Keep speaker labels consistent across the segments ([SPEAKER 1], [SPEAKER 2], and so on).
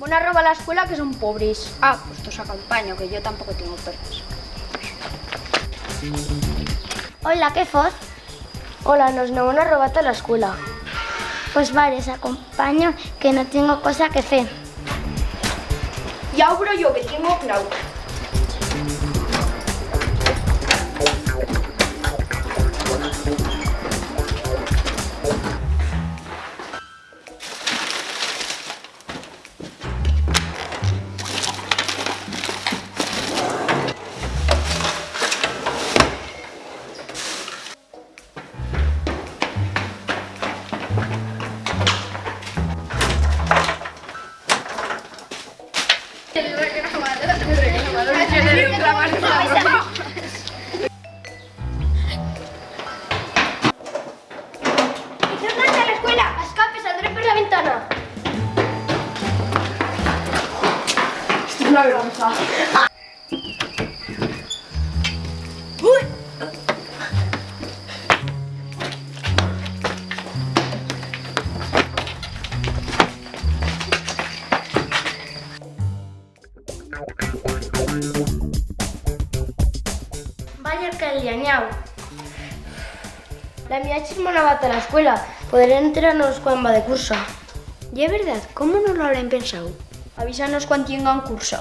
[SPEAKER 1] Una roba a la escuela que son pobres. Ah, pues os acompaño, que yo tampoco tengo perros.
[SPEAKER 2] Hola, què fos?
[SPEAKER 3] Hola, nos no una robata a la escuela.
[SPEAKER 2] Pues vale, os acompaño, que no tengo cosa que hacer.
[SPEAKER 1] Ya obro yo, que tengo clau.
[SPEAKER 2] Por la ventana!
[SPEAKER 3] Vaya que. La chisma no va a la escuela. Podrán enterarnos cuando va de curso.
[SPEAKER 1] Y es verdad, ¿cómo no lo habrán pensado? Avísanos cuando tengan curso.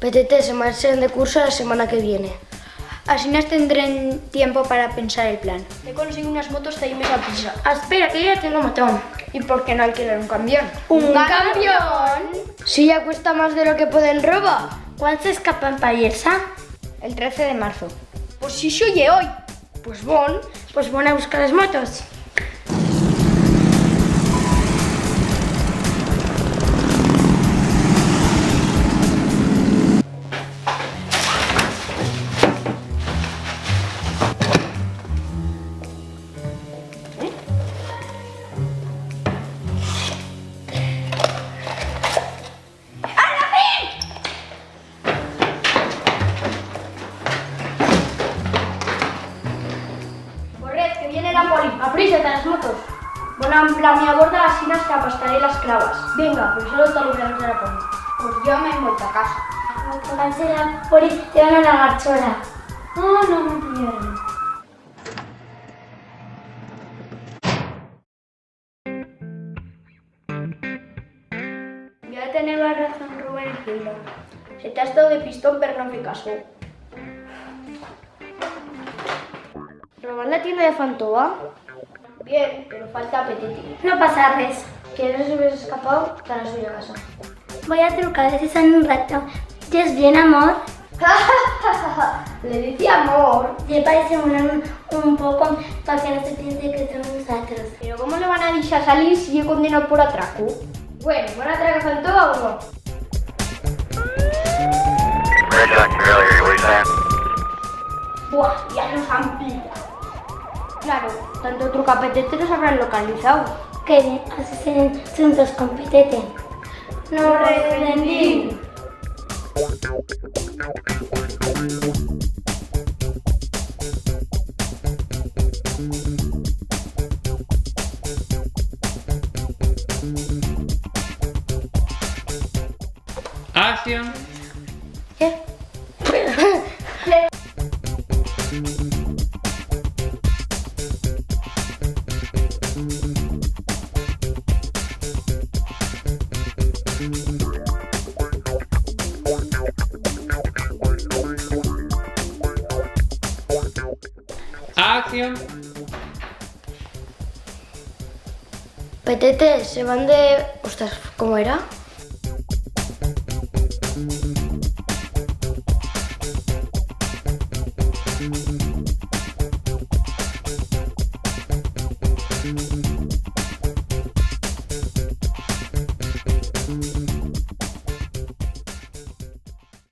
[SPEAKER 3] PTT se marchan de curso la semana que viene.
[SPEAKER 1] Así nos tendrán tiempo para pensar el plan. He conseguido unas motos de a prisa.
[SPEAKER 3] Ah, espera, que ya tengo montón.
[SPEAKER 1] ¿Y por qué no alquilar un camión?
[SPEAKER 3] ¿Un camión? Si ya cuesta más de lo que pueden robar. ¿Cuándo se escapan para irse?
[SPEAKER 1] El 13 de marzo. Pues si yo oye hoy.
[SPEAKER 3] Pues bon, pues bon a buscar las motos. Aprísate a las motos.
[SPEAKER 1] Bueno, la mi aborda las sinas que apastaré las clavas.
[SPEAKER 3] Venga, pero solo te libramos de la poli.
[SPEAKER 1] Pues yo me he vuelto a casa.
[SPEAKER 2] Cancela, por te van a la garchola.
[SPEAKER 3] No, no me pidieron.
[SPEAKER 1] Voy a tener la razón, Rubén Gildo. Se te ha estado de pistón, pero no me caso.
[SPEAKER 3] ¿Robar la tienda de Fantoa?
[SPEAKER 1] Bien, pero falta apetito.
[SPEAKER 2] No pasa res.
[SPEAKER 3] Que no se hubiese escapado, la suya a casa.
[SPEAKER 2] Voy a trucar si son un rato. ¿Ya es bien, amor?
[SPEAKER 1] Le dice amor.
[SPEAKER 2] Le parece un, un poco para que no se piense que somos nosotros.
[SPEAKER 1] Pero ¿cómo le van a dejar salir si yo condeno por atraco? Bueno, ¿van a traer a Fantoa o no? Tanto trucapetete los habrán localizado.
[SPEAKER 2] Qué bien, así serán juntos con Petete.
[SPEAKER 1] ¡No rendí!
[SPEAKER 4] Acción.
[SPEAKER 3] ¿Qué?
[SPEAKER 4] Acción.
[SPEAKER 3] Petete, se van de... Ostras, ¿cómo era?